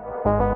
Música